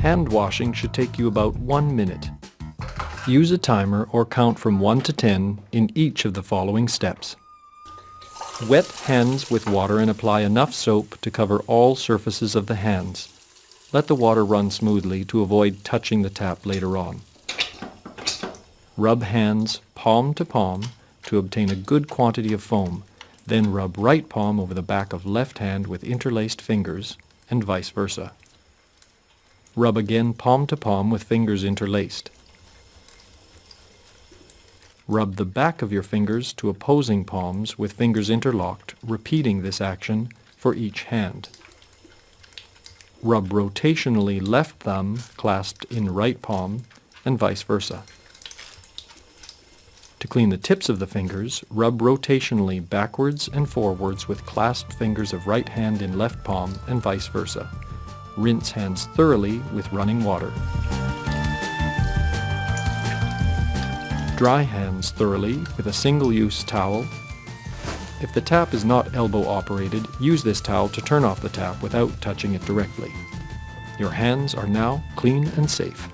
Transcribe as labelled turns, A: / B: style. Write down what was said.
A: Hand washing should take you about one minute. Use a timer or count from 1 to 10 in each of the following steps. Wet hands with water and apply enough soap to cover all surfaces of the hands. Let the water run smoothly to avoid touching the tap later on. Rub hands palm to palm to obtain a good quantity of foam. Then rub right palm over the back of left hand with interlaced fingers and vice versa. Rub again palm to palm with fingers interlaced. Rub the back of your fingers to opposing palms with fingers interlocked, repeating this action for each hand. Rub rotationally left thumb clasped in right palm and vice versa. To clean the tips of the fingers, rub rotationally backwards and forwards with clasped fingers of right hand in left palm and vice versa. Rinse hands thoroughly with running water. Dry hands thoroughly with a single-use towel. If the tap is not elbow operated, use this towel to turn off the tap without touching it directly. Your hands are now clean and safe.